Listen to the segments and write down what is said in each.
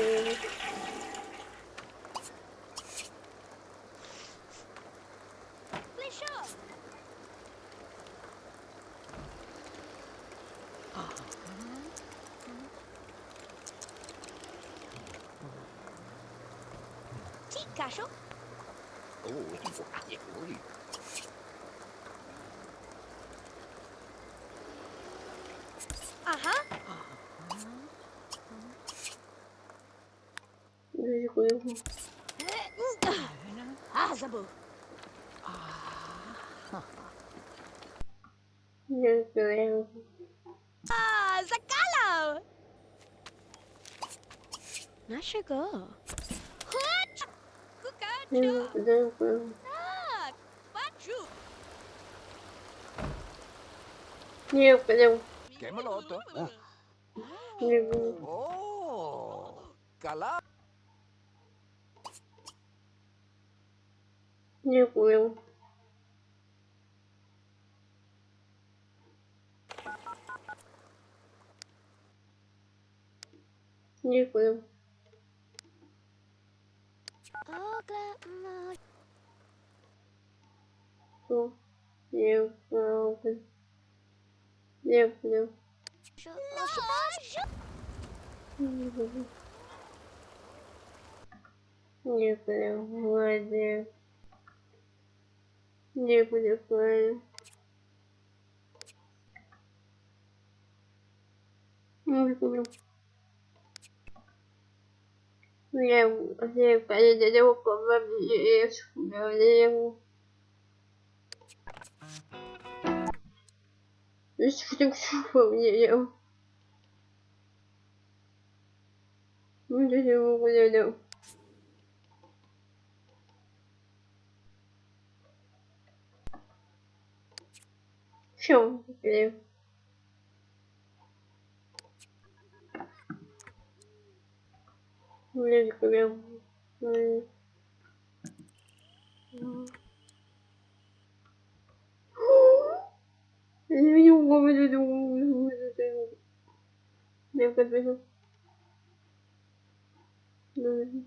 吃。Uh-huh. tranquilo. Meu Deus. Ah, Zacalo! Não chegou. Meu Deus. Ah, batu. Meu Deus. Queimou, tá? Meu Deus. Oh, calado. Nhiều cái đâu Nhiều cái đâu Oklahoma. Nhiều Nhiều cái Nhiều cái đâu Nhiều cái đâu Ngoài nhiều Nhiều cái đâu Ngoài Nhiều cái đâu Nhiều Nhiều cái gì đâu Có vật Nhiều Что такое мне? Ну, я не могу. Я не могу, я не могу, я не могу. Ну,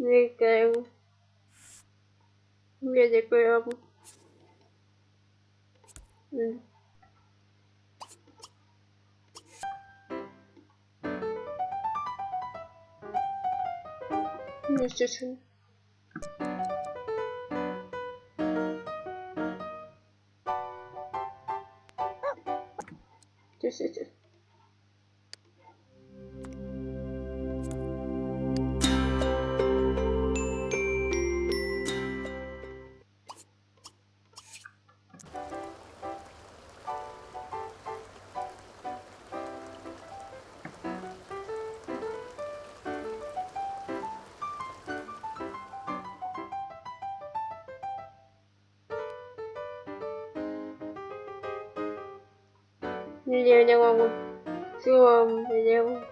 Не кайф. Я не кайф. Естественно. Действительно. Я не могу. Все, не могу.